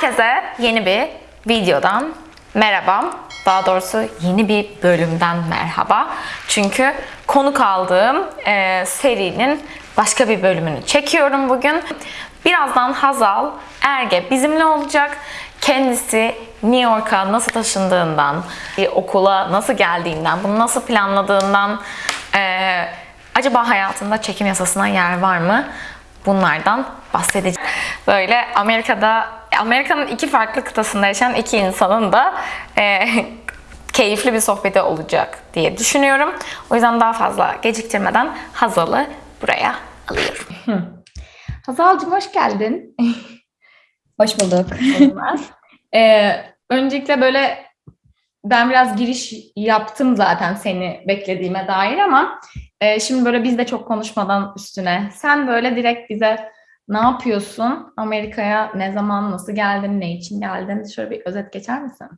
Herkese yeni bir videodan merhaba. Daha doğrusu yeni bir bölümden merhaba. Çünkü konuk aldığım e, serinin başka bir bölümünü çekiyorum bugün. Birazdan Hazal Erge bizimle olacak. Kendisi New York'a nasıl taşındığından, bir okula nasıl geldiğinden, bunu nasıl planladığından, e, acaba hayatında çekim yasasına yer var mı? Bunlardan bahsedeceğim. Böyle Amerika'da, Amerika'nın iki farklı kıtasında yaşayan iki insanın da e, keyifli bir sohbeti olacak diye düşünüyorum. O yüzden daha fazla geciktirmeden Hazal'ı buraya alıyorum. Hazal'cığım hoş geldin. Hoş bulduk. Ee, öncelikle böyle ben biraz giriş yaptım zaten seni beklediğime dair ama e, şimdi böyle biz de çok konuşmadan üstüne sen böyle direkt bize ne yapıyorsun? Amerika'ya ne zaman, nasıl geldin, ne için geldin? Şöyle bir özet geçer misin?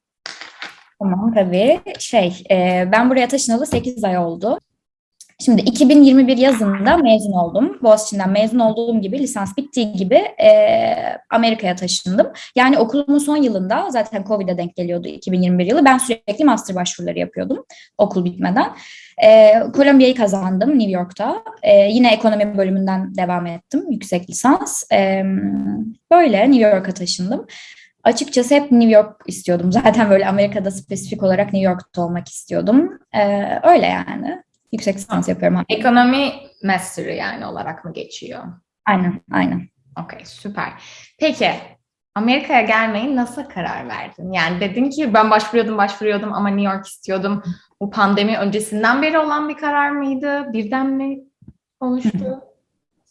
Tamam tabii. Şey, ben buraya taşınalı 8 ay oldu. Şimdi 2021 yazında mezun oldum. Boğaziçi'nden mezun olduğum gibi, lisans bittiği gibi e, Amerika'ya taşındım. Yani okulumun son yılında, zaten Covid'e denk geliyordu 2021 yılı. Ben sürekli master başvuruları yapıyordum okul bitmeden. E, Columbia'yı kazandım New York'ta. E, yine ekonomi bölümünden devam ettim, yüksek lisans. E, böyle New York'a taşındım. Açıkçası hep New York istiyordum. Zaten böyle Amerika'da spesifik olarak New York'ta olmak istiyordum. Ee, öyle yani. Yüksek lisans yapıyorum. Ekonomi master'ı yani olarak mı geçiyor? Aynen, aynen. Okey, süper. Peki, Amerika'ya gelmeyi nasıl karar verdin? Yani dedin ki ben başvuruyordum, başvuruyordum ama New York istiyordum. Bu pandemi öncesinden beri olan bir karar mıydı? Birden mi oluştu?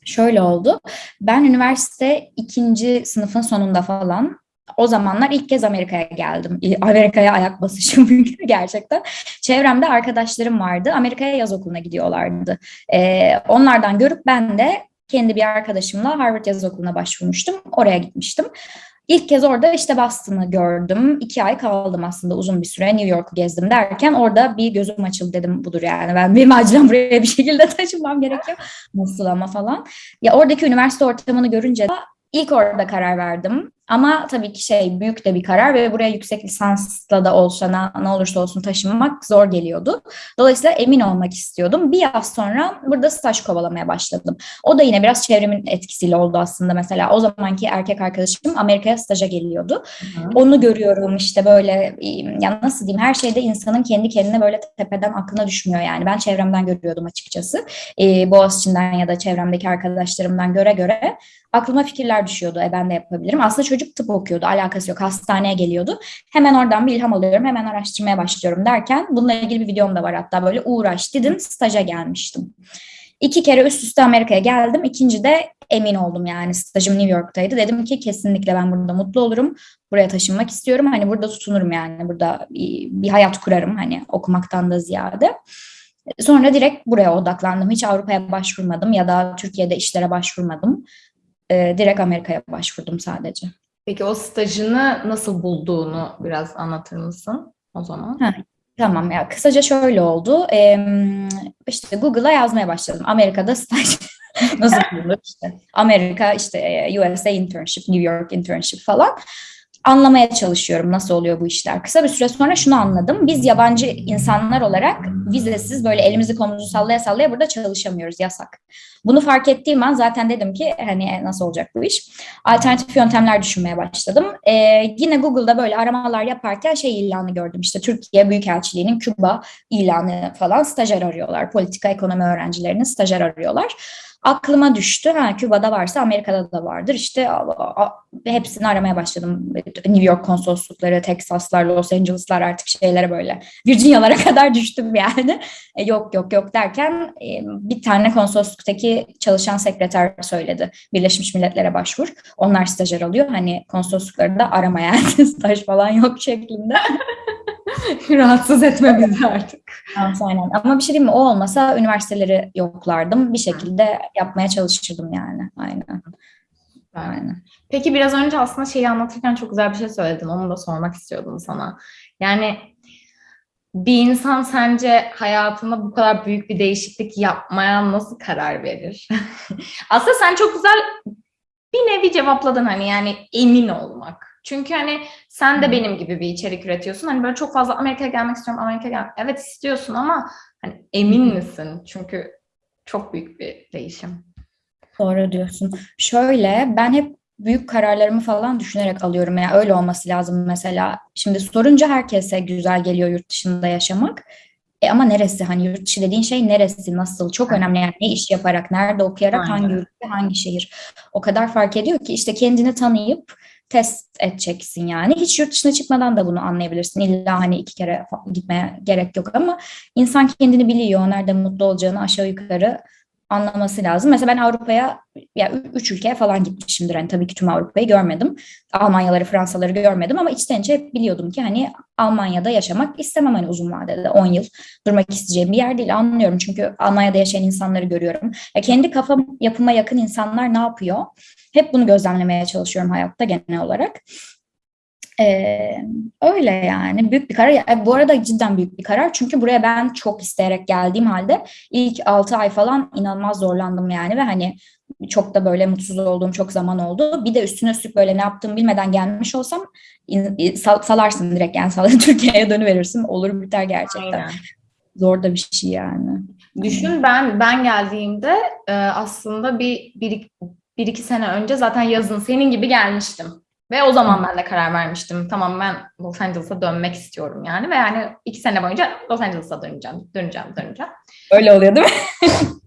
Şöyle oldu. Ben üniversite ikinci sınıfın sonunda falan o zamanlar ilk kez Amerika'ya geldim. Amerika'ya ayak basışım gerçekten. Çevremde arkadaşlarım vardı. Amerika'ya yaz okuluna gidiyorlardı. Ee, onlardan görüp ben de kendi bir arkadaşımla Harvard Yaz Okulu'na başvurmuştum. Oraya gitmiştim. İlk kez orada işte Boston'ı gördüm. İki ay kaldım aslında uzun bir süre. New York'u gezdim derken orada bir gözüm açıldı dedim budur yani. Ben benim acilen buraya bir şekilde taşınmam gerekiyor. Nasıl ama falan. Ya oradaki üniversite ortamını görünce ilk orada karar verdim. Ama tabii ki şey büyük de bir karar ve buraya yüksek lisansla da olsa ne, olursa olsun taşınmak zor geliyordu. Dolayısıyla emin olmak istiyordum. Bir yaz sonra burada staj kovalamaya başladım. O da yine biraz çevremin etkisiyle oldu aslında. Mesela o zamanki erkek arkadaşım Amerika'ya staja geliyordu. Hı. Onu görüyorum işte böyle ya nasıl diyeyim her şeyde insanın kendi kendine böyle tepeden aklına düşmüyor yani. Ben çevremden görüyordum açıkçası. Ee, Boğaziçi'nden ya da çevremdeki arkadaşlarımdan göre göre aklıma fikirler düşüyordu. E ben de yapabilirim. Aslında çocuk tıp okuyordu. Alakası yok. Hastaneye geliyordu. Hemen oradan bir ilham alıyorum. Hemen araştırmaya başlıyorum derken bununla ilgili bir videom da var hatta böyle uğraş dedim staja gelmiştim. İki kere üst üste Amerika'ya geldim. İkinci de emin oldum yani stajım New York'taydı. Dedim ki kesinlikle ben burada mutlu olurum. Buraya taşınmak istiyorum. Hani burada tutunurum yani. Burada bir, bir hayat kurarım hani okumaktan da ziyade. Sonra direkt buraya odaklandım. Hiç Avrupa'ya başvurmadım ya da Türkiye'de işlere başvurmadım. Ee, direkt Amerika'ya başvurdum sadece. Peki o stajını nasıl bulduğunu biraz anlatır mısın o zaman? Ha, tamam ya kısaca şöyle oldu. Ee, işte Google'a yazmaya başladım. Amerika'da staj nasıl bulunur işte. Amerika işte USA internship, New York internship falan anlamaya çalışıyorum nasıl oluyor bu işler. Kısa bir süre sonra şunu anladım. Biz yabancı insanlar olarak vizesiz böyle elimizi kolumuzu sallaya sallaya burada çalışamıyoruz. Yasak. Bunu fark ettiğim an zaten dedim ki hani nasıl olacak bu iş? Alternatif yöntemler düşünmeye başladım. Ee, yine Google'da böyle aramalar yaparken şey ilanı gördüm. İşte Türkiye Büyükelçiliği'nin Küba ilanı falan stajyer arıyorlar. Politika ekonomi öğrencilerinin stajyer arıyorlar aklıma düştü. Ha Küba'da varsa Amerika'da da vardır. İşte a, a, hepsini aramaya başladım. New York konsoloslukları, Texaslar, Los Angeles'lar artık şeylere böyle Virginia'lara kadar düştüm yani. E, yok yok yok derken e, bir tane konsolosluktaki çalışan sekreter söyledi. Birleşmiş Milletler'e başvur. Onlar stajyer alıyor. Hani konsoloslukları da arama yani staj falan yok şeklinde. Rahatsız etme bizi artık. Aynen. Ama bir şey diyeyim mi? O olmasa üniversiteleri yoklardım. Bir şekilde yapmaya çalışırdım yani. Aynen. Aynen. Peki biraz önce aslında şeyi anlatırken çok güzel bir şey söyledin. Onu da sormak istiyordum sana. Yani bir insan sence hayatında bu kadar büyük bir değişiklik yapmaya nasıl karar verir? aslında sen çok güzel bir nevi cevapladın hani yani emin olmak. Çünkü hani sen de benim gibi bir içerik üretiyorsun. Hani böyle çok fazla Amerika'ya gelmek istiyorum, Amerika'ya gelmek. Evet istiyorsun ama hani emin misin? Çünkü çok büyük bir değişim. Doğru diyorsun. Şöyle ben hep büyük kararlarımı falan düşünerek alıyorum. Yani öyle olması lazım mesela. Şimdi sorunca herkese güzel geliyor yurt dışında yaşamak. E ama neresi? Hani yurt dışı dediğin şey neresi, nasıl? Çok önemli yani ne iş yaparak, nerede okuyarak, Aynen. hangi ülke, hangi şehir. O kadar fark ediyor ki işte kendini tanıyıp test edeceksin yani. Hiç yurt dışına çıkmadan da bunu anlayabilirsin. İlla hani iki kere gitmeye gerek yok ama insan kendini biliyor. Nerede mutlu olacağını aşağı yukarı anlaması lazım. Mesela ben Avrupa'ya ya üç ülkeye falan gitmişimdir. Hani tabii ki tüm Avrupa'yı görmedim. Almanyaları, Fransaları görmedim ama içten içe biliyordum ki hani Almanya'da yaşamak istemem hani uzun vadede 10 yıl durmak isteyeceğim bir yer değil anlıyorum. Çünkü Almanya'da yaşayan insanları görüyorum. Ya kendi kafam yapıma yakın insanlar ne yapıyor? Hep bunu gözlemlemeye çalışıyorum hayatta genel olarak. Ee, öyle yani büyük bir karar. Ya, bu arada cidden büyük bir karar. Çünkü buraya ben çok isteyerek geldiğim halde ilk 6 ay falan inanılmaz zorlandım yani ve hani çok da böyle mutsuz olduğum çok zaman oldu. Bir de üstüne üstlük böyle ne yaptığımı bilmeden gelmiş olsam sal- salarsın direkt yani sal Türkiye'ye dönüverirsin. Olur biter gerçekten. Aynen. Zor da bir şey yani. Düşün ben ben geldiğimde e, aslında bir, bir, bir iki sene önce zaten yazın senin gibi gelmiştim. Ve o zaman ben de karar vermiştim. Tamam ben Los Angeles'a dönmek istiyorum yani. Ve yani iki sene boyunca Los Angeles'a döneceğim, döneceğim, döneceğim. Öyle oluyor değil mi?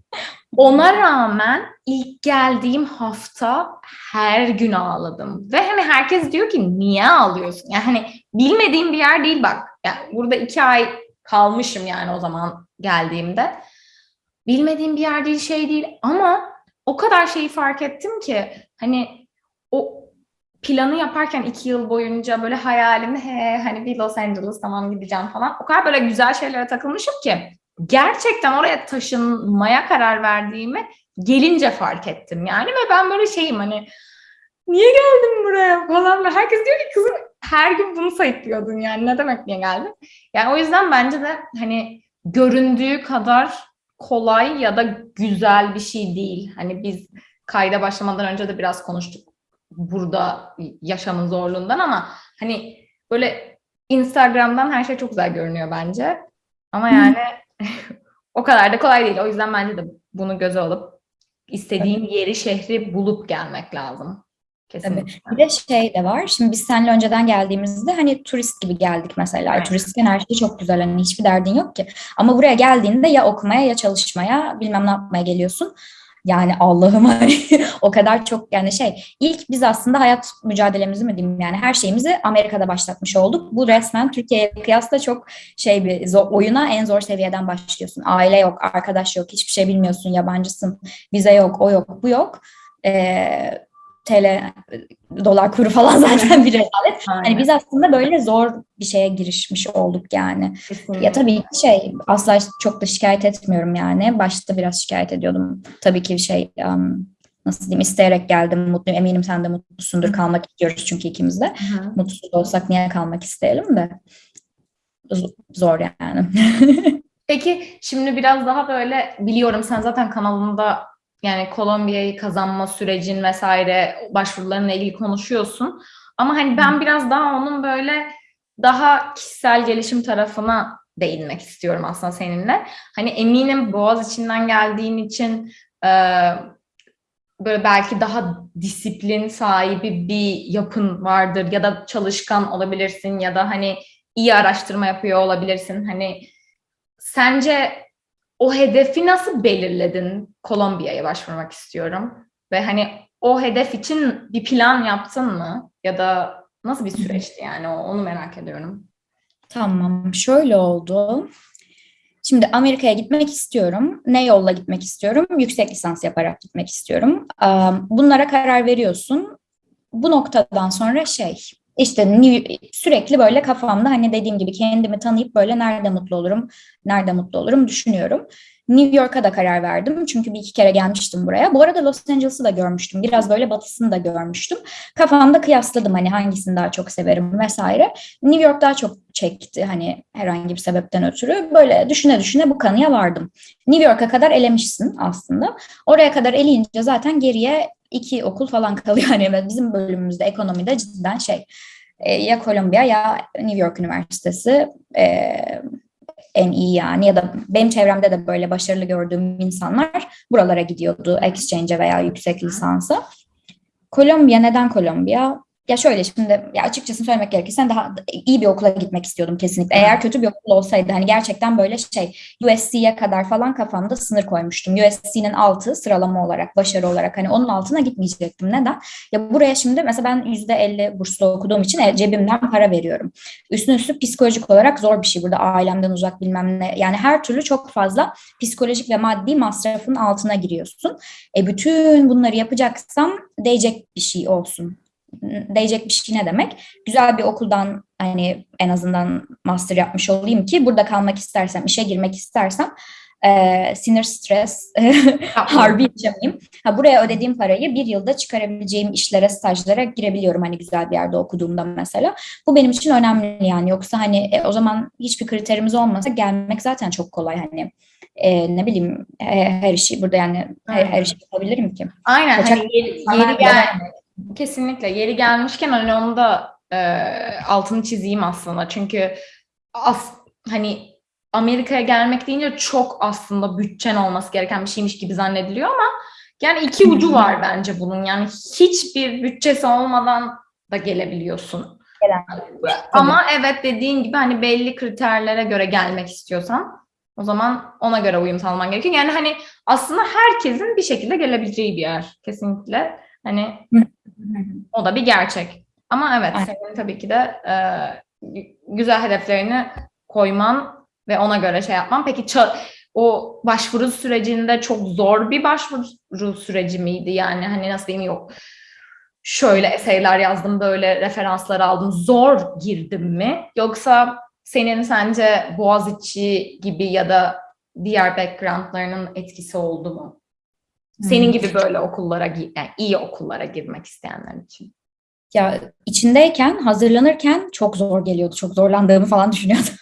Ona rağmen ilk geldiğim hafta her gün ağladım. Ve hani herkes diyor ki niye ağlıyorsun? Yani hani bilmediğim bir yer değil bak. Yani burada iki ay kalmışım yani o zaman geldiğimde. Bilmediğim bir yer değil şey değil ama o kadar şeyi fark ettim ki hani o planı yaparken iki yıl boyunca böyle hayalimde he hani bir Los Angeles tamam gideceğim falan. O kadar böyle güzel şeylere takılmışım ki gerçekten oraya taşınmaya karar verdiğimi gelince fark ettim yani ve ben böyle şeyim hani niye geldim buraya falan ve herkes diyor ki kızım her gün bunu sayıklıyordun yani ne demek niye geldin? Yani o yüzden bence de hani göründüğü kadar kolay ya da güzel bir şey değil. Hani biz kayda başlamadan önce de biraz konuştuk burada yaşamın zorluğundan ama hani böyle Instagram'dan her şey çok güzel görünüyor bence. Ama yani o kadar da kolay değil. O yüzden bence de bunu göze alıp istediğin yeri, şehri bulup gelmek lazım. Kesinlikle. Bir de şey de var. Şimdi biz seninle önceden geldiğimizde hani turist gibi geldik mesela. Evet. Turistken her şey çok güzel. Hani hiçbir derdin yok ki. Ama buraya geldiğinde ya okumaya ya çalışmaya bilmem ne yapmaya geliyorsun. Yani Allah'ım o kadar çok yani şey ilk biz aslında hayat mücadelemizi mi diyeyim yani her şeyimizi Amerika'da başlatmış olduk. Bu resmen Türkiye'ye kıyasla çok şey bir zor, oyuna en zor seviyeden başlıyorsun. Aile yok, arkadaş yok, hiçbir şey bilmiyorsun, yabancısın, vize yok, o yok, bu yok. Ee, TL, dolar kuru falan zaten bir rezalet. Aynen. Hani biz aslında böyle zor bir şeye girişmiş olduk yani. Kesinlikle. Ya tabii ki şey asla çok da şikayet etmiyorum yani. Başta biraz şikayet ediyordum. Tabii ki şey um, nasıl diyeyim isteyerek geldim mutluyum. Eminim sen de mutlusundur. Kalmak istiyoruz çünkü ikimiz de. Hı hı. Mutsuz olsak niye kalmak isteyelim de. Zor yani. Peki şimdi biraz daha böyle biliyorum sen zaten kanalında yani Kolombiya'yı kazanma sürecin vesaire başvurularına ilgili konuşuyorsun. Ama hani ben biraz daha onun böyle daha kişisel gelişim tarafına değinmek istiyorum aslında seninle. Hani eminim Boğaz içinden geldiğin için e, böyle belki daha disiplin sahibi bir yapın vardır ya da çalışkan olabilirsin ya da hani iyi araştırma yapıyor olabilirsin. Hani sence o hedefi nasıl belirledin? Kolombiya'ya başvurmak istiyorum. Ve hani o hedef için bir plan yaptın mı? Ya da nasıl bir süreçti yani onu merak ediyorum. Tamam, şöyle oldu. Şimdi Amerika'ya gitmek istiyorum. Ne yolla gitmek istiyorum? Yüksek lisans yaparak gitmek istiyorum. Bunlara karar veriyorsun. Bu noktadan sonra şey, işte sürekli böyle kafamda hani dediğim gibi kendimi tanıyıp böyle nerede mutlu olurum, nerede mutlu olurum düşünüyorum. New York'a da karar verdim çünkü bir iki kere gelmiştim buraya. Bu arada Los Angeles'ı da görmüştüm. Biraz böyle batısını da görmüştüm. Kafamda kıyasladım hani hangisini daha çok severim vesaire. New York daha çok çekti hani herhangi bir sebepten ötürü. Böyle düşüne düşüne bu kanıya vardım. New York'a kadar elemişsin aslında. Oraya kadar eleyince zaten geriye iki okul falan kalıyor. Yani bizim bölümümüzde ekonomide cidden şey e, ya Kolombiya ya New York Üniversitesi e, en iyi yani ya da benim çevremde de böyle başarılı gördüğüm insanlar buralara gidiyordu exchange'e veya yüksek lisansa. Kolombiya neden Kolombiya? Ya şöyle şimdi ya açıkçası söylemek gerekirse daha iyi bir okula gitmek istiyordum kesinlikle. Eğer kötü bir okul olsaydı hani gerçekten böyle şey USC'ye kadar falan kafamda sınır koymuştum. USC'nin altı sıralama olarak, başarı olarak hani onun altına gitmeyecektim. Neden? Ya buraya şimdi mesela ben %50 burslu okuduğum için e, cebimden para veriyorum. Üstüne üstlük psikolojik olarak zor bir şey burada ailemden uzak bilmem ne. Yani her türlü çok fazla psikolojik ve maddi masrafın altına giriyorsun. E bütün bunları yapacaksam değecek bir şey olsun değecek bir şey ne demek? Güzel bir okuldan hani en azından master yapmış olayım ki burada kalmak istersem, işe girmek istersem e, sinir stres harbi yaşamayayım. Ha, buraya ödediğim parayı bir yılda çıkarabileceğim işlere, stajlara girebiliyorum hani güzel bir yerde okuduğumda mesela. Bu benim için önemli yani. Yoksa hani e, o zaman hiçbir kriterimiz olmasa gelmek zaten çok kolay hani. E, ne bileyim e, her işi burada yani her, her işi yapabilirim ki. Aynen. Kaçak Hani yeri, yeri gel kesinlikle yeri gelmişken hani onu da e, altını çizeyim aslında. Çünkü as, hani Amerika'ya gelmek deyince çok aslında bütçen olması gereken bir şeymiş gibi zannediliyor ama yani iki ucu var bence bunun. Yani hiçbir bütçesi olmadan da gelebiliyorsun. Gelen. Ama evet dediğin gibi hani belli kriterlere göre gelmek istiyorsan o zaman ona göre uyum sağlaman gerekiyor. Yani hani aslında herkesin bir şekilde gelebileceği bir yer kesinlikle. Hani o da bir gerçek. Ama evet Aynen. senin tabii ki de e, güzel hedeflerini koyman ve ona göre şey yapman. Peki o başvuru sürecinde çok zor bir başvuru süreci miydi? Yani hani nasıl diyeyim yok şöyle eseyler yazdım böyle referanslar aldım zor girdim mi? Yoksa senin sence Boğaziçi gibi ya da diğer backgroundlarının etkisi oldu mu? Senin gibi böyle okullara, yani iyi okullara girmek isteyenler için. Ya içindeyken, hazırlanırken çok zor geliyordu. Çok zorlandığımı falan düşünüyordum.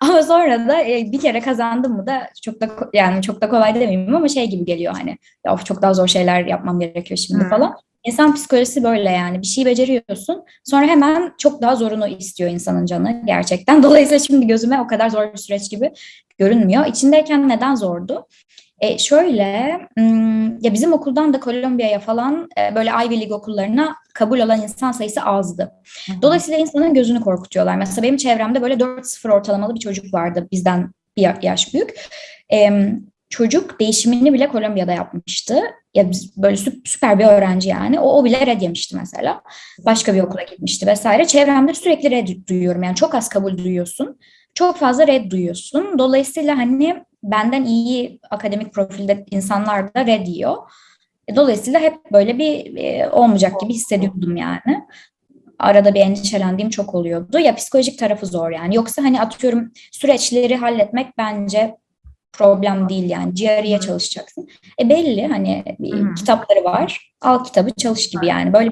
ama sonra da e, bir kere kazandım mı da çok da yani çok da kolay demeyeyim ama şey gibi geliyor hani ya of çok daha zor şeyler yapmam gerekiyor şimdi Hı. falan. İnsan psikolojisi böyle yani bir şey beceriyorsun sonra hemen çok daha zorunu istiyor insanın canı gerçekten. Dolayısıyla şimdi gözüme o kadar zor bir süreç gibi görünmüyor. İçindeyken neden zordu? E şöyle, ya bizim okuldan da Kolombiya'ya falan e, böyle Ivy League okullarına kabul olan insan sayısı azdı. Dolayısıyla insanın gözünü korkutuyorlar. Mesela benim çevremde böyle 4-0 ortalamalı bir çocuk vardı bizden bir ya- yaş büyük. Em, çocuk değişimini bile Kolombiya'da yapmıştı. Ya biz böyle sü- süper bir öğrenci yani. O, o bile red yemişti mesela. Başka bir okula gitmişti vesaire. Çevremde sürekli red duyuyorum. Yani çok az kabul duyuyorsun. Çok fazla red duyuyorsun. Dolayısıyla hani benden iyi akademik profilde insanlar da red yiyor. E, Dolayısıyla hep böyle bir e, olmayacak gibi hissediyordum yani. Arada bir endişelendiğim çok oluyordu. Ya psikolojik tarafı zor yani. Yoksa hani atıyorum süreçleri halletmek bence problem değil yani. GRE'ye çalışacaksın. E belli hani hı. kitapları var. Al kitabı çalış gibi yani. Böyle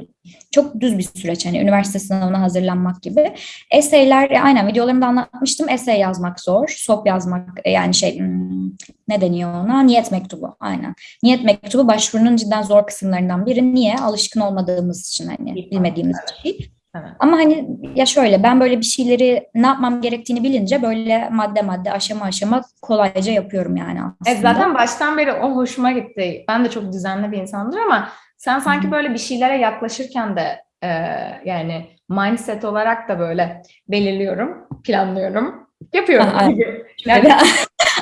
çok düz bir süreç hani üniversite sınavına hazırlanmak gibi. Eseyler e, aynen videolarımda anlatmıştım. Esey yazmak zor. SOP yazmak e, yani şey hmm, ne deniyor ona? Niyet mektubu. Aynen. Niyet mektubu başvurunun cidden zor kısımlarından biri. Niye? Alışkın olmadığımız için hani bilmediğimiz bir şey. Evet. Ama hani ya şöyle ben böyle bir şeyleri ne yapmam gerektiğini bilince böyle madde madde aşama aşama kolayca yapıyorum yani aslında. Evet, zaten baştan beri o hoşuma gitti. Ben de çok düzenli bir insandır ama sen sanki böyle bir şeylere yaklaşırken de e, yani mindset olarak da böyle belirliyorum, planlıyorum, yapıyorum Ha, gibi. Yani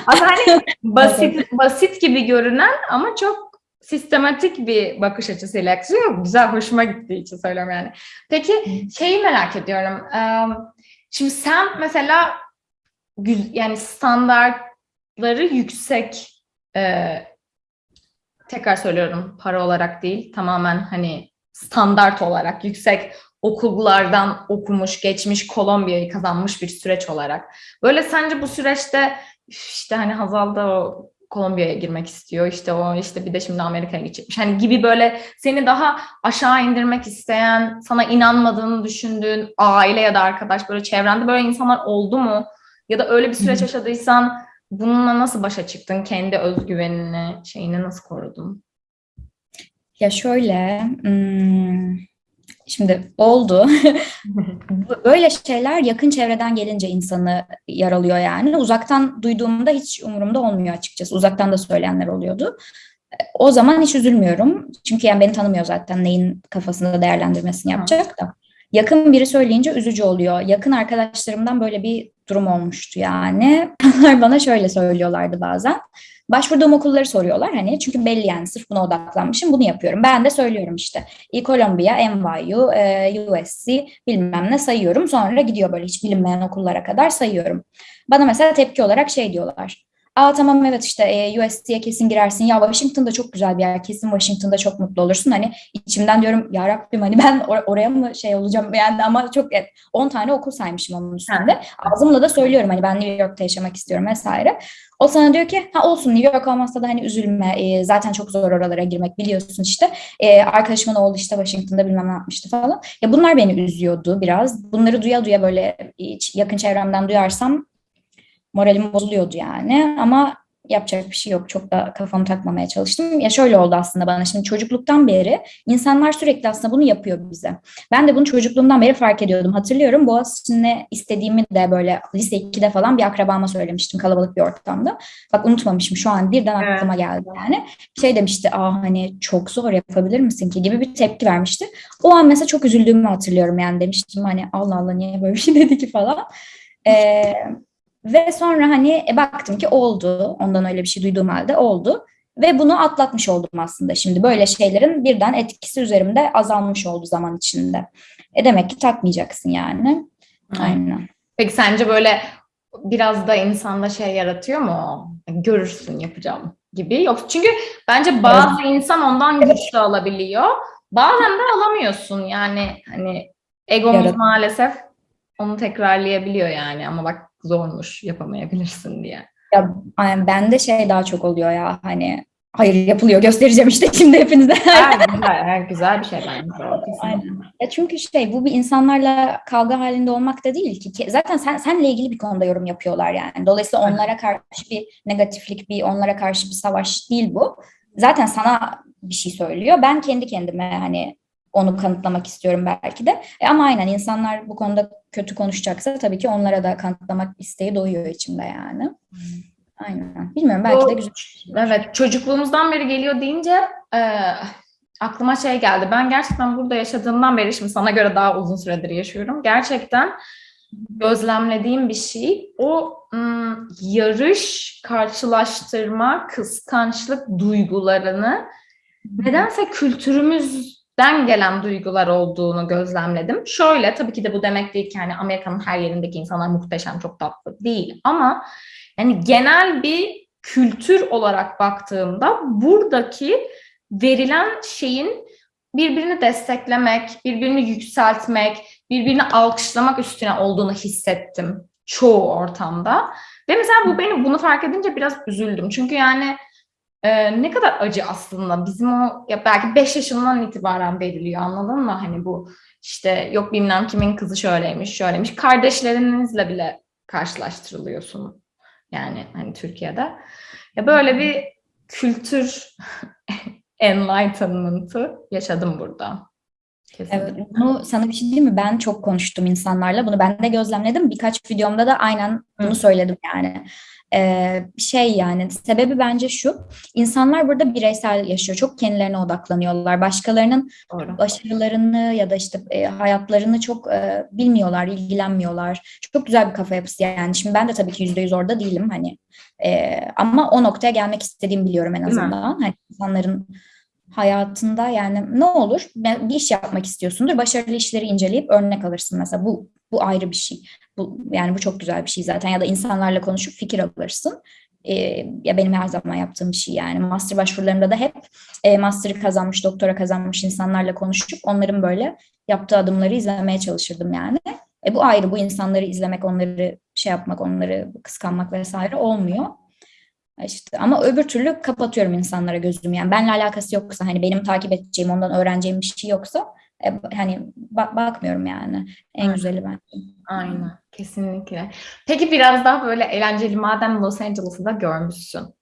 aslında hani basit basit gibi görünen ama çok sistematik bir bakış açısıyla yaklaşıyor. Güzel, hoşuma gittiği için söylüyorum yani. Peki şeyi merak ediyorum. Şimdi sen mesela yani standartları yüksek tekrar söylüyorum para olarak değil tamamen hani standart olarak yüksek okullardan okumuş, geçmiş, Kolombiya'yı kazanmış bir süreç olarak. Böyle sence bu süreçte "Üf, işte hani Hazal da o Kolombiya'ya girmek istiyor. işte o işte bir de şimdi Amerika'ya gidecekmiş. Hani gibi böyle seni daha aşağı indirmek isteyen, sana inanmadığını düşündüğün aile ya da arkadaş böyle çevrende böyle insanlar oldu mu? Ya da öyle bir süreç yaşadıysan bununla nasıl başa çıktın? Kendi özgüvenini, şeyini nasıl korudun? Ya şöyle, hmm, şimdi oldu. Böyle şeyler yakın çevreden gelince insanı yaralıyor yani. Uzaktan duyduğumda hiç umurumda olmuyor açıkçası. Uzaktan da söyleyenler oluyordu. O zaman hiç üzülmüyorum. Çünkü yani beni tanımıyor zaten neyin kafasında değerlendirmesini yapacak da. Yakın biri söyleyince üzücü oluyor. Yakın arkadaşlarımdan böyle bir durum olmuştu yani. Onlar bana şöyle söylüyorlardı bazen. Başvurduğum okulları soruyorlar hani çünkü belli yani sırf buna odaklanmışım bunu yapıyorum. Ben de söylüyorum işte. Columbia, NYU, e, USC bilmem ne sayıyorum. Sonra gidiyor böyle hiç bilinmeyen okullara kadar sayıyorum. Bana mesela tepki olarak şey diyorlar. Aa tamam evet işte e, USC'ye kesin girersin. Ya Washington'da çok güzel bir yer. Kesin Washington'da çok mutlu olursun. Hani içimden diyorum ya Rabbim hani ben or- oraya mı şey olacağım yani ama çok evet, 10 tane okul saymışım onun üstünde. Ağzımla da söylüyorum hani ben New York'ta yaşamak istiyorum vesaire. O sana diyor ki ha olsun New York olmazsa da hani üzülme e, zaten çok zor oralara girmek biliyorsun işte. E, arkadaşımın oğlu işte Washington'da bilmem ne yapmıştı falan. Ya bunlar beni üzüyordu biraz. Bunları duya duya böyle hiç yakın çevremden duyarsam moralim bozuluyordu yani ama yapacak bir şey yok. Çok da kafamı takmamaya çalıştım. Ya şöyle oldu aslında bana şimdi çocukluktan beri insanlar sürekli aslında bunu yapıyor bize. Ben de bunu çocukluğumdan beri fark ediyordum. Hatırlıyorum Boğaziçi'nde istediğimi de böyle lise 2'de falan bir akrabama söylemiştim kalabalık bir ortamda. Bak unutmamışım şu an birden aklıma geldi yani. Şey demişti aa hani çok zor yapabilir misin ki gibi bir tepki vermişti. O an mesela çok üzüldüğümü hatırlıyorum yani demiştim hani Allah Allah niye böyle bir şey dedi ki falan. Ee, ve sonra hani e, baktım ki oldu. Ondan öyle bir şey duyduğum halde oldu. Ve bunu atlatmış oldum aslında şimdi. Böyle şeylerin birden etkisi üzerimde azalmış oldu zaman içinde. E demek ki takmayacaksın yani. Aynen. Peki sence böyle biraz da insanda şey yaratıyor mu? Görürsün yapacağım gibi. Yok çünkü bence bazı insan ondan güç de alabiliyor. Bazen de alamıyorsun yani hani egomuz Yarat- maalesef onu tekrarlayabiliyor yani ama bak zormuş yapamayabilirsin diye. Ya yani bende şey daha çok oluyor ya hani hayır yapılıyor göstereceğim işte şimdi hepinize. Her güzel, her güzel bir şey bence. Aynen. Ya çünkü şey bu bir insanlarla kavga halinde olmak da değil ki. Zaten sen senle ilgili bir konuda yorum yapıyorlar yani. Dolayısıyla onlara karşı bir negatiflik, bir onlara karşı bir savaş değil bu. Zaten sana bir şey söylüyor. Ben kendi kendime hani onu kanıtlamak istiyorum belki de. E ama aynen insanlar bu konuda kötü konuşacaksa tabii ki onlara da kanıtlamak isteği doğuyor içimde yani. Aynen. Bilmiyorum belki de Bu- güzel. Evet, çocukluğumuzdan beri geliyor deyince e, aklıma şey geldi. Ben gerçekten burada yaşadığımdan beri, şimdi sana göre daha uzun süredir yaşıyorum. Gerçekten gözlemlediğim bir şey. O ım, yarış, karşılaştırma, kıskançlık duygularını nedense kültürümüzden gelen duygular olduğunu gözlemledim. Şöyle, tabii ki de bu demek değil ki hani Amerika'nın her yerindeki insanlar muhteşem, çok tatlı değil. Ama yani genel bir kültür olarak baktığımda buradaki verilen şeyin birbirini desteklemek, birbirini yükseltmek, birbirini alkışlamak üstüne olduğunu hissettim çoğu ortamda. Ve mesela bu beni bunu fark edince biraz üzüldüm. Çünkü yani e, ne kadar acı aslında bizim o ya belki 5 yaşından itibaren veriliyor anladın mı? Hani bu işte yok bilmem kimin kızı şöyleymiş şöyleymiş kardeşlerinizle bile karşılaştırılıyorsun. Yani hani Türkiye'de. Ya böyle bir kültür enlightenment'ı yaşadım burada. Kesinlikle. Evet, bunu sana bir şey diyeyim mi? Ben çok konuştum insanlarla. Bunu ben de gözlemledim. Birkaç videomda da aynen bunu Hı. söyledim yani. Ee, şey yani sebebi bence şu. İnsanlar burada bireysel yaşıyor. Çok kendilerine odaklanıyorlar. Başkalarının Doğru. başarılarını ya da işte e, hayatlarını çok e, bilmiyorlar, ilgilenmiyorlar. Çok güzel bir kafa yapısı yani. Şimdi ben de tabii ki yüzde yüz orada değilim hani. E, ama o noktaya gelmek istediğimi biliyorum en azından. Hani insanların hayatında yani ne olur bir iş yapmak istiyorsundur. Başarılı işleri inceleyip örnek alırsın mesela. Bu bu ayrı bir şey. Bu yani bu çok güzel bir şey zaten ya da insanlarla konuşup fikir alırsın. E, ya benim her zaman yaptığım bir şey yani. Master başvurularımda da hep e, master'ı kazanmış, doktora kazanmış insanlarla konuşup onların böyle yaptığı adımları izlemeye çalışırdım yani. E, bu ayrı, bu insanları izlemek, onları şey yapmak, onları kıskanmak vesaire olmuyor. E İşte ama öbür türlü kapatıyorum insanlara gözümü. Yani benimle alakası yoksa hani benim takip edeceğim, ondan öğreneceğim bir şey yoksa e, hani bak bakmıyorum yani. En Aynen. güzeli bence. Aynen. Kesinlikle. Peki biraz daha böyle eğlenceli madem Los Angeles'ı da görmüşsün.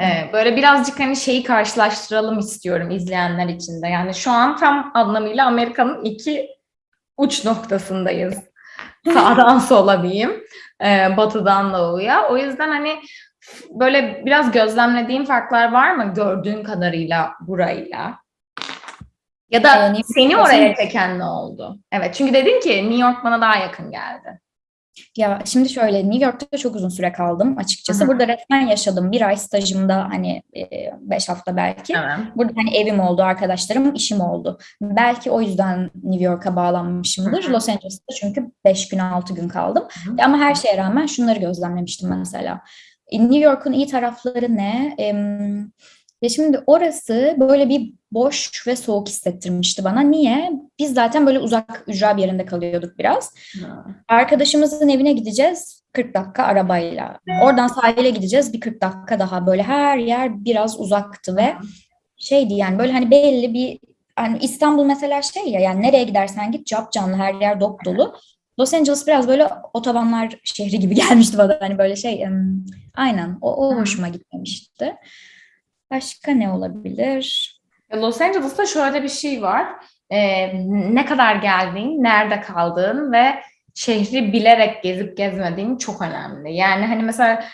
Ee, böyle birazcık hani şeyi karşılaştıralım istiyorum izleyenler için de. Yani şu an tam anlamıyla Amerika'nın iki uç noktasındayız. Sağdan sola diyeyim. Ee, batıdan doğuya. O yüzden hani böyle biraz gözlemlediğin farklar var mı gördüğün kadarıyla burayla? Ya da Yani- seni oraya çeken ne oldu? Evet çünkü dedin ki New York bana daha yakın geldi. Ya şimdi şöyle New York'ta çok uzun süre kaldım açıkçası. Hı hı. Burada resmen yaşadım. Bir ay stajımda hani e, beş hafta belki. Evet. Burada hani evim oldu, arkadaşlarım, işim oldu. Belki o yüzden New York'a bağlanmışımdır. Hı hı. Los Angeles'ta çünkü 5 gün 6 gün kaldım. hı. Ama her şeye rağmen şunları gözlemlemiştim mesela. E, New York'un iyi tarafları ne? Em, Ya şimdi orası böyle bir boş ve soğuk hissettirmişti bana. Niye? Biz zaten böyle uzak ücra bir yerinde kalıyorduk biraz. Arkadaşımızın evine gideceğiz 40 dakika arabayla. Oradan sahile gideceğiz bir 40 dakika daha. Böyle her yer biraz uzaktı ve şeydi yani böyle hani belli bir hani İstanbul mesela şey ya yani nereye gidersen git cap canlı her yer dop dolu. Los Angeles biraz böyle otobanlar şehri gibi gelmişti bana hani böyle şey aynen o, o hoşuma gitmemişti. Başka ne olabilir? Los Angeles'ta şöyle bir şey var. Ee, ne kadar geldiğin, nerede kaldığın ve şehri bilerek gezip gezmediğin çok önemli. Yani hani mesela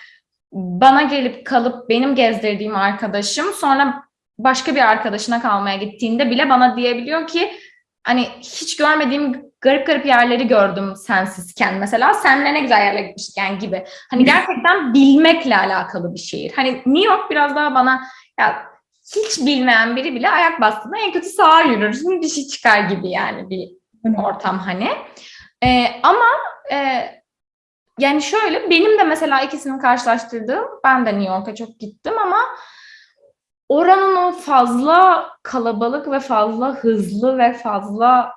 bana gelip kalıp benim gezdirdiğim arkadaşım sonra başka bir arkadaşına kalmaya gittiğinde bile bana diyebiliyor ki hani hiç görmediğim garip garip yerleri gördüm sensizken mesela senle ne güzel yerlere gitmişken gibi. Hani gerçekten bilmekle alakalı bir şehir. Hani New York biraz daha bana ya hiç bilmeyen biri bile ayak bastığında en kötü sağa yürürsün bir şey çıkar gibi yani bir ortam hani. Ee, ama e, yani şöyle benim de mesela ikisini karşılaştırdığım ben de New York'a çok gittim ama oranın o fazla kalabalık ve fazla hızlı ve fazla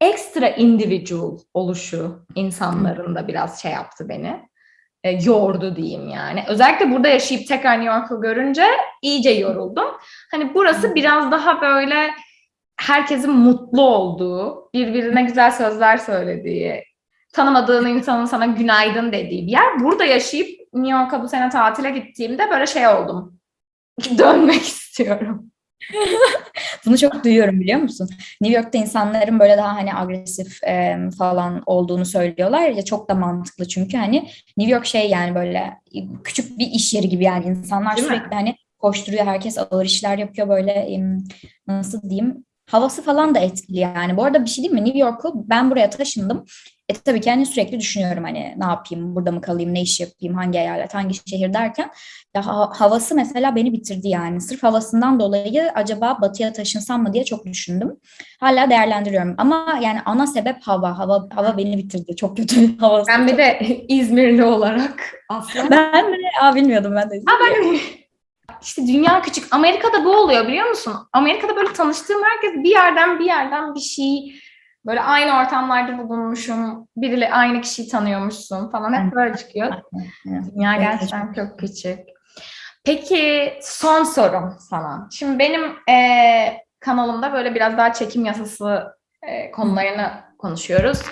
ekstra individual oluşu insanların da biraz şey yaptı beni. E, yordu diyeyim yani. Özellikle burada yaşayıp tekrar New York'u görünce iyice yoruldum. Hani burası biraz daha böyle herkesin mutlu olduğu, birbirine güzel sözler söylediği, tanımadığın insanın sana günaydın dediği bir yer. Burada yaşayıp New York'a bu sene tatile gittiğimde böyle şey oldum. Dönmek istiyorum. Bunu çok duyuyorum biliyor musun? New York'ta insanların böyle daha hani agresif e, falan olduğunu söylüyorlar ya çok da mantıklı çünkü hani New York şey yani böyle küçük bir iş yeri gibi yani insanlar Değil mi? sürekli hani koşturuyor herkes ağır işler yapıyor böyle nasıl diyeyim havası falan da etkili yani. Bu arada bir şey değil mi? New York'u ben buraya taşındım. E tabii ki hani sürekli düşünüyorum hani ne yapayım, burada mı kalayım, ne iş yapayım, hangi eyalet, hangi şehir derken ya ha- havası mesela beni bitirdi yani. Sırf havasından dolayı acaba batıya taşınsam mı diye çok düşündüm. Hala değerlendiriyorum ama yani ana sebep hava. Hava hava beni bitirdi. Çok kötü havası. Ben bir de İzmirli olarak aslında. ben de aa, bilmiyordum ben de. Ha ben işte dünya küçük. Amerika'da bu oluyor biliyor musun? Amerika'da böyle tanıştığım herkes bir yerden bir yerden bir şey böyle aynı ortamlarda bulunmuşum. Biriyle aynı kişiyi tanıyormuşsun falan hep böyle çıkıyor. Dünya gerçekten çok küçük. Peki son sorum sana. Şimdi benim eee, kanalımda böyle biraz daha çekim yasası eee, konularını konuşuyoruz.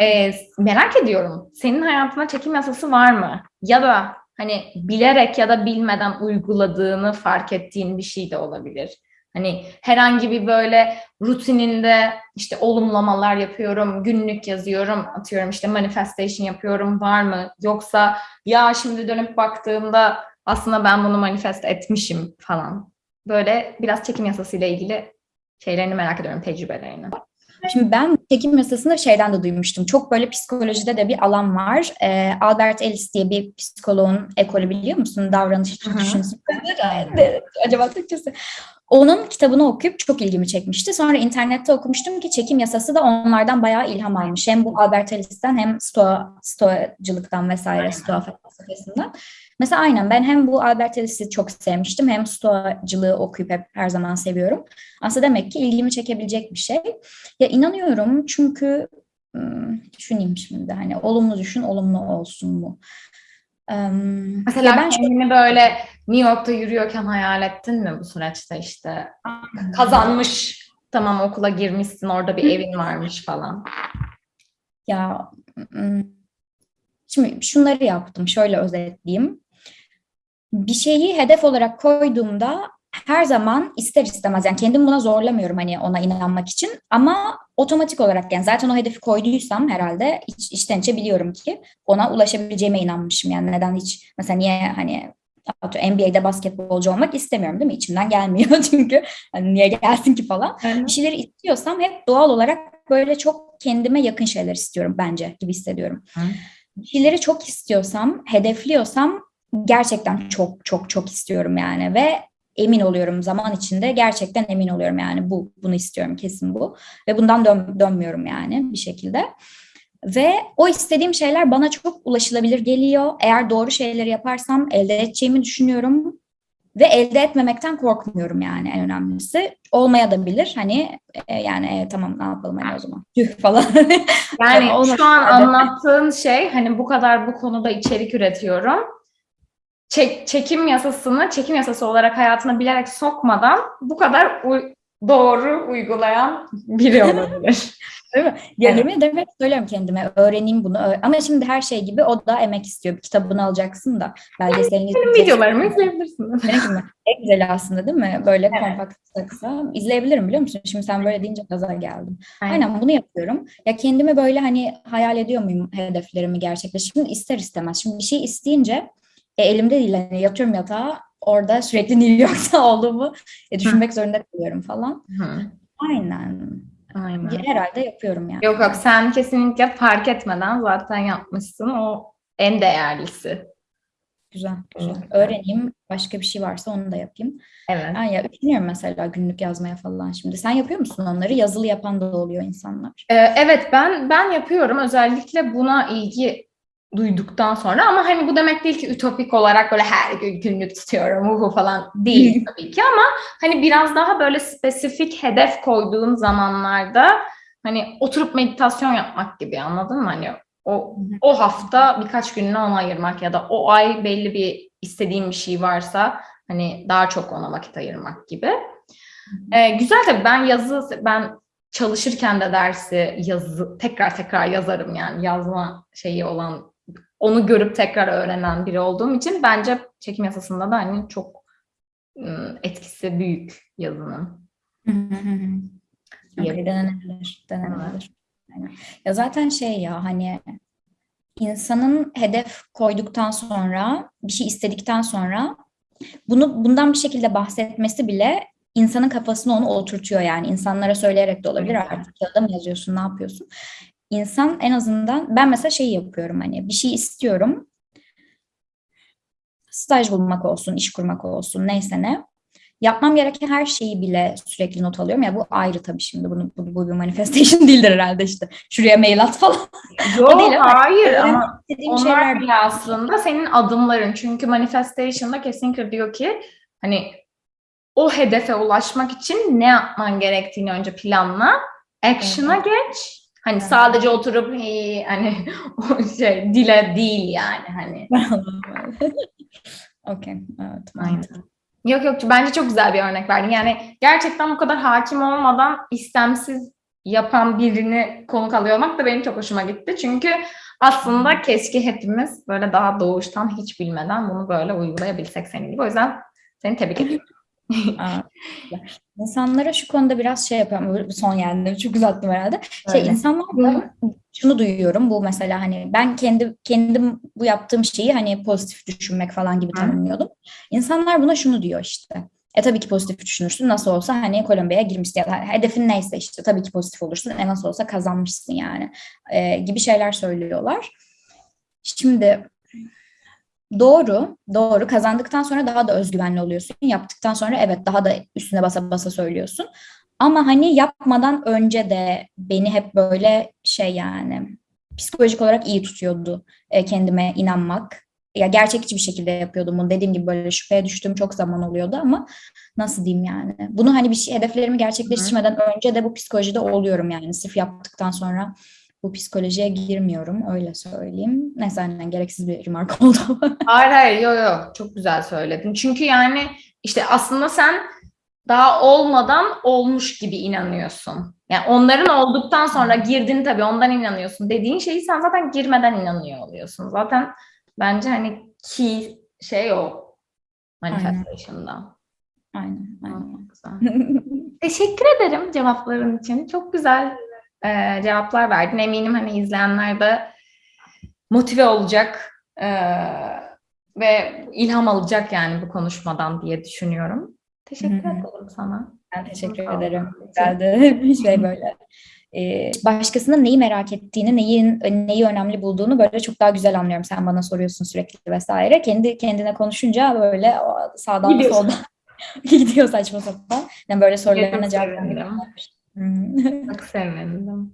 Eee, merak ediyorum. Senin hayatında çekim yasası var mı? Ya da hani bilerek ya da bilmeden uyguladığını fark ettiğin bir şey de olabilir. Hani herhangi bir böyle rutininde işte olumlamalar yapıyorum, günlük yazıyorum, atıyorum işte manifestation yapıyorum var mı? Yoksa ya şimdi dönüp baktığımda aslında ben bunu manifest etmişim falan. Böyle biraz çekim yasasıyla ilgili şeylerini merak ediyorum, tecrübelerini. Şimdi ben çekim yasasını şeyden de duymuştum. Çok böyle psikolojide de bir alan var. Ee, Albert Ellis diye bir psikoloğun ekolü biliyor musun? Davranış düşünsün. Acaba Türkçesi. Onun kitabını okuyup çok ilgimi çekmişti. Sonra internette okumuştum ki çekim yasası da onlardan bayağı ilham almış. Hem bu Albert Ellis'ten hem Stoa, Stoacılıktan vesaire, Stoa felsefesinden. Mesela aynen ben hem bu Albert Ellis'i çok sevmiştim hem Stoacılığı okuyup hep her zaman seviyorum. Aslında demek ki ilgimi çekebilecek bir şey. Ya inanıyorum çünkü düşüneyim şimdi hani olumlu düşün olumlu olsun? Em, Mesela ben kendini böyle New York'ta yürüyorken hayal ettin mi bu süreçte işte kazanmış tamam okula girmişsin orada bir evin varmış falan. Ya şimdi şunları yaptım. Şöyle özetleyeyim. Bir şeyi hedef olarak koyduğumda her zaman ister istemez yani kendimi buna zorlamıyorum hani ona inanmak için ama otomatik olarak yani zaten o hedefi koyduysam herhalde iç, içten içe biliyorum ki ona ulaşabileceğime inanmışım yani neden hiç mesela niye hani NBA'de basketbolcu olmak istemiyorum değil mi? İçimden gelmiyor çünkü hani niye gelsin ki falan. Bir şeyleri istiyorsam hep doğal olarak böyle çok kendime yakın şeyler istiyorum bence gibi hissediyorum. Hı. Bir şeyleri çok istiyorsam, hedefliyorsam gerçekten çok çok çok istiyorum yani ve emin oluyorum zaman içinde gerçekten emin oluyorum yani bu bunu istiyorum kesin bu ve bundan dön- dönmüyorum yani bir şekilde. Ve o istediğim şeyler bana çok ulaşılabilir geliyor. Eğer doğru şeyleri yaparsam elde edeceğimi düşünüyorum. Ve elde etmemekten korkmuyorum yani en önemlisi. Olmaya da bilir. Hani e, yani e, tamam ne yapalım hani o zaman. Tüh falan. Yani şu an anlattığın şey hani bu kadar bu konuda içerik üretiyorum. Çek- çekim yasasını çekim yasası olarak hayatına bilerek sokmadan bu kadar uy- doğru uygulayan biri olabilir. Değil mi? Ya yemin ederim hep söylüyorum kendime öğreneyim bunu. Ama şimdi her şey gibi o da emek istiyor. Bir kitabını alacaksın da belgeselini Benim videolarımı izleyebilirsiniz. En güzeli aslında değil mi? Böyle kompakt kısa. İzleyebilirim biliyor musun? Şimdi sen böyle deyince gaza geldim. Aynen bunu yapıyorum. Ya kendimi böyle hani hayal ediyor muyum hedeflerimi gerçekleştirmek? Şimdi ister istemez. Şimdi bir şey isteyince e, elimde değil. Hani yatıyorum yatağa orada sürekli New York'ta olduğumu e, düşünmek zorunda kalıyorum falan. Hı, Aynen. Aynen. Herhalde yapıyorum yani. Yok yok sen kesinlikle fark etmeden zaten yapmışsın. O en değerlisi. Güzel, güzel. Evet. Öğreneyim. Başka bir şey varsa onu da yapayım. Evet. Ben ya üşeniyorum mesela günlük yazmaya falan şimdi. Sen yapıyor musun onları? Yazılı yapan da oluyor insanlar. Ee, evet ben ben yapıyorum özellikle buna ilgi duyduktan sonra ama hani bu demek değil ki ütopik olarak böyle her gün günlük tutuyorum uhu falan değil tabii ki ama hani biraz daha böyle spesifik hedef koyduğun zamanlarda hani oturup meditasyon yapmak gibi anladın mı? Hani o o hafta birkaç gününü ona ayırmak ya da o ay belli bir istediğim bir şey varsa hani daha çok ona vakit ayırmak gibi. Ee, güzel tabii ben yazı ben çalışırken de dersi yazı tekrar tekrar yazarım yani yazma şeyi olan onu görüp tekrar öğrenen biri olduğum için bence çekim yasasında da hani çok ım, etkisi büyük yazının. Okay, denenebilir, denenebilir. Ya zaten şey ya hani insanın hedef koyduktan sonra bir şey istedikten sonra bunu bundan bir şekilde bahsetmesi bile insanın kafasına onu oturtuyor yani. İnsanlara söyleyerek de olabilir artık kağıda mı yazıyorsun ne yapıyorsun İnsan en azından ben mesela şey yapıyorum hani bir şey istiyorum. Staj bulmak olsun iş kurmak olsun neyse ne. Yapmam gereken her şeyi bile sürekli not alıyorum. Ya bu ayrı tabii şimdi. Bunu bu, bu bir manifestation değildir herhalde işte. Şuraya mail at falan. Yok değil hayır ama onlar şeyler bile aslında senin adımların. Çünkü manifestation'da kesinlikle diyor ki hani o hedefe ulaşmak için ne yapman gerektiğini önce planla, action'a geç. Hani Evet. sadece oturup "Hey," hani o şey dile değil yani hani. Okey, evet. Aynen. Yok yok bence çok güzel bir örnek verdin. Yani gerçekten bu kadar hakim olmadan istemsiz yapan birini konuk alıyor olmak da benim çok hoşuma gitti. Çünkü aslında keşke hepimiz böyle daha doğuştan hiç bilmeden bunu böyle uygulayabilsek senin gibi. O yüzden seni tebrik ediyorum. Aa. İnsanlara şu konuda biraz şey yapıyorum. Son yani çok uzattım herhalde. Şey Öyle. insanlar şunu duyuyorum. Bu mesela hani ben kendi kendim bu yaptığım şeyi hani pozitif düşünmek falan gibi tanımlıyordum. İnsanlar buna şunu diyor işte. E tabii ki pozitif düşünürsün. Nasıl olsa hani Kolombiya'ya girmişsin. Ya da hedefin neyse işte tabii ki pozitif olursun. E nasıl olsa kazanmışsın yani. E, gibi şeyler söylüyorlar. Şimdi Doğru, doğru. Kazandıktan sonra daha da özgüvenli oluyorsun. Yaptıktan sonra evet daha da üstüne basa basa söylüyorsun. Ama hani yapmadan önce de beni hep böyle şey yani psikolojik olarak iyi tutuyordu e, kendime inanmak. Ya gerçekçi bir şekilde yapıyordum bunu. Dediğim gibi böyle şüpheye düştüğüm çok zaman oluyordu ama nasıl diyeyim yani. Bunu hani bir şey hedeflerimi gerçekleştirmeden önce de bu psikolojide oluyorum yani. Sırf yaptıktan sonra bu psikolojiye girmiyorum öyle söyleyeyim. Neyse aynen gereksiz bir remark oldu. Hayır hayır yok yok çok güzel söyledin. Çünkü yani işte aslında sen daha olmadan olmuş gibi inanıyorsun. Yani onların olduktan sonra girdin tabii ondan inanıyorsun. Dediğin şeyi sen zaten girmeden inanıyor oluyorsun. Zaten bence hani key şey o. manifestation'da. Aynen. aynen. Çok güzel. Teşekkür ederim cevapların için. Çok güzel e, cevaplar verdin. Eminim hani izleyenler de motive olacak e, ve ilham alacak yani bu konuşmadan diye düşünüyorum. Teşekkür ederim sana. Ben teşekkür Sağ ederim. Güzeldi. Bir şey böyle. Ee, başkasının neyi merak ettiğini, neyin neyi önemli bulduğunu böyle çok daha güzel anlıyorum. Sen bana soruyorsun sürekli vesaire. Kendi kendine konuşunca böyle sağdan Gidiyorsun. soldan gidiyor saçma sapan. Yani böyle sorularına cevap sevindim. Оксана, да.